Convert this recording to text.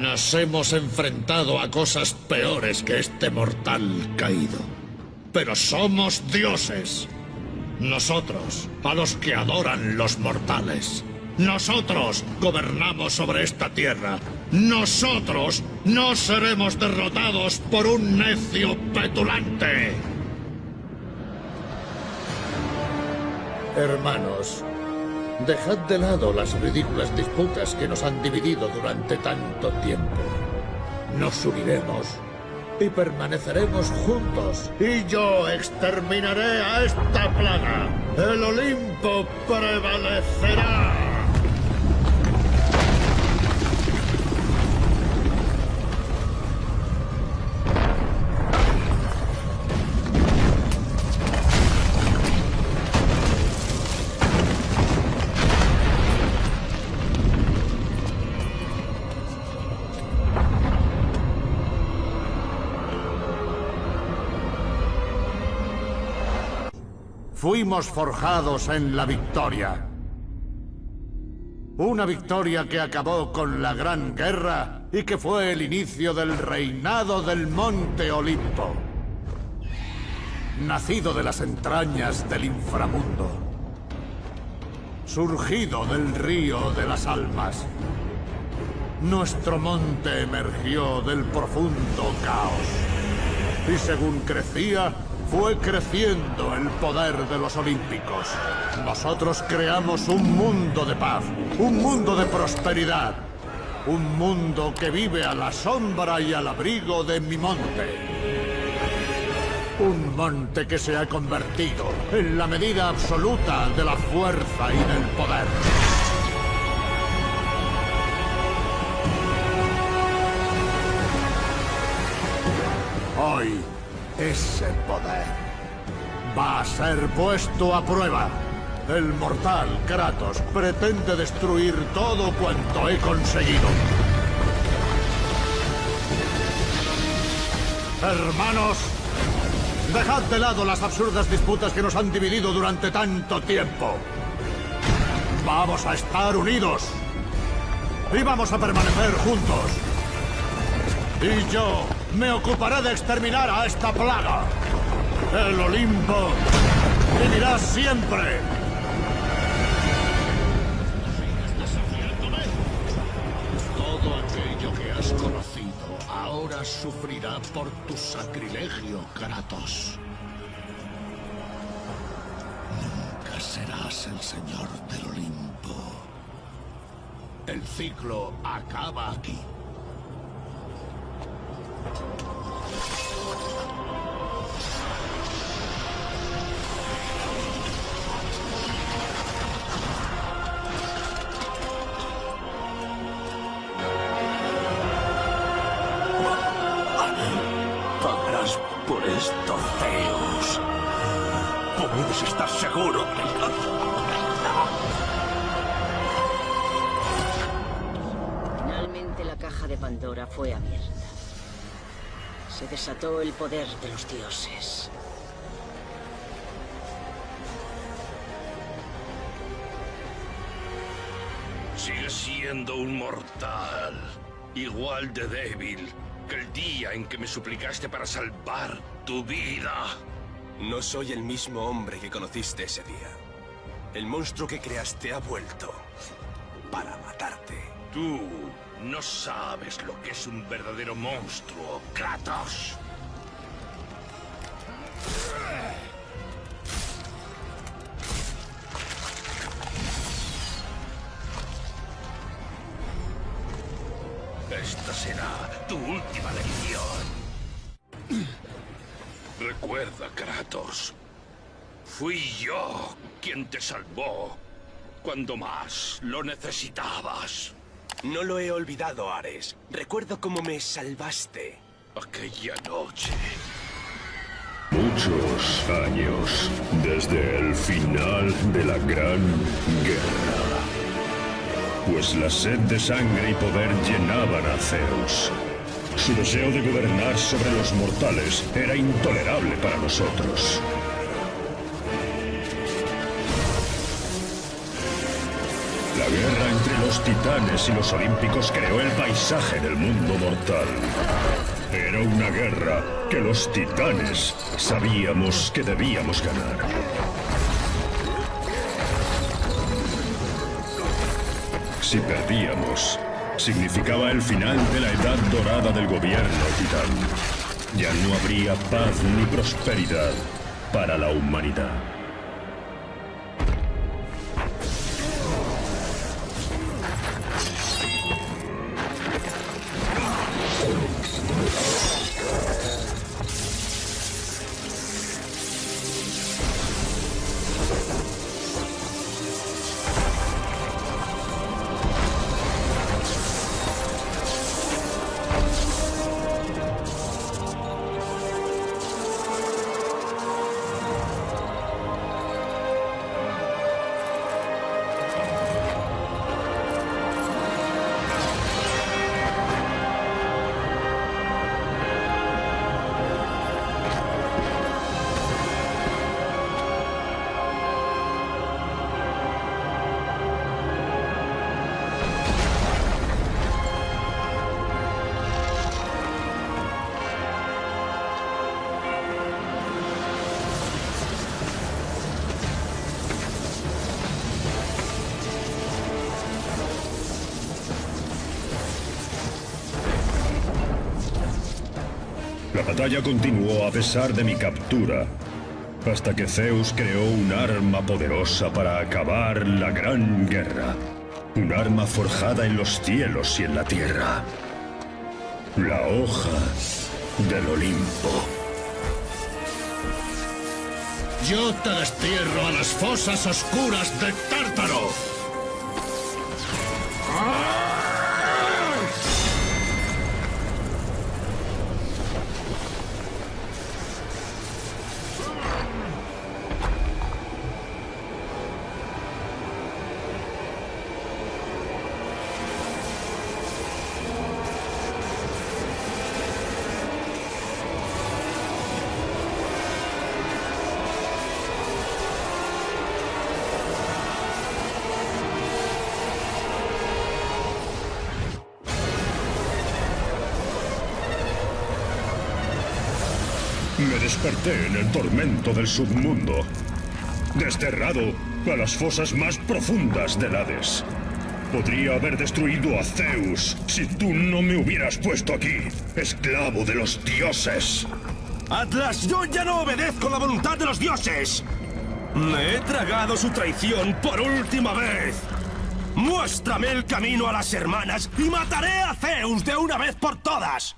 Nos hemos enfrentado a cosas peores que este mortal caído. Pero somos dioses. Nosotros, a los que adoran los mortales. Nosotros gobernamos sobre esta tierra. Nosotros no seremos derrotados por un necio petulante. Hermanos, dejad de lado las ridículas disputas que nos han dividido durante tanto tiempo. Nos uniremos y permaneceremos juntos. Y yo exterminaré a esta plaga. El Olimpo prevalecerá. Fuimos forjados en la victoria. Una victoria que acabó con la Gran Guerra y que fue el inicio del reinado del Monte Olimpo. Nacido de las entrañas del inframundo. Surgido del río de las almas. Nuestro monte emergió del profundo caos. Y según crecía, fue creciendo el poder de los olímpicos. Nosotros creamos un mundo de paz, un mundo de prosperidad, un mundo que vive a la sombra y al abrigo de mi monte. Un monte que se ha convertido en la medida absoluta de la fuerza y del poder. Hoy ese poder va a ser puesto a prueba. El mortal Kratos pretende destruir todo cuanto he conseguido. Hermanos, dejad de lado las absurdas disputas que nos han dividido durante tanto tiempo. Vamos a estar unidos. Y vamos a permanecer juntos. Y yo me ocuparé de exterminar a esta plaga. El Olimpo vivirá siempre. Todo aquello que has conocido ahora sufrirá por tu sacrilegio, Kratos. Nunca serás el señor del Olimpo. El ciclo acaba aquí. Puedes estar seguro. Finalmente la caja de Pandora fue abierta. Se desató el poder de los dioses. Sigue siendo un mortal. Igual de débil que el día en que me suplicaste para salvar tu vida. No soy el mismo hombre que conociste ese día. El monstruo que creaste ha vuelto para matarte. Tú no sabes lo que es un verdadero monstruo, Kratos. Esta será tu última lección. Recuerda, Kratos. Fui yo quien te salvó cuando más lo necesitabas. No lo he olvidado, Ares. Recuerdo cómo me salvaste. Aquella noche. Muchos años desde el final de la Gran Guerra. Pues la sed de sangre y poder llenaban a Zeus. Su deseo de gobernar sobre los mortales era intolerable para nosotros. La guerra entre los titanes y los olímpicos creó el paisaje del mundo mortal. Era una guerra que los titanes sabíamos que debíamos ganar. Si perdíamos, significaba el final de la edad dorada del gobierno titán. Ya no habría paz ni prosperidad para la humanidad. La batalla continuó a pesar de mi captura, hasta que Zeus creó un arma poderosa para acabar la gran guerra. Un arma forjada en los cielos y en la tierra. La hoja del Olimpo. Yo te destierro a las fosas oscuras de Tártaro. Me desperté en el tormento del submundo, desterrado a las fosas más profundas del Hades. Podría haber destruido a Zeus si tú no me hubieras puesto aquí, esclavo de los dioses. Atlas, yo ya no obedezco la voluntad de los dioses. Me he tragado su traición por última vez. Muéstrame el camino a las hermanas y mataré a Zeus de una vez por todas.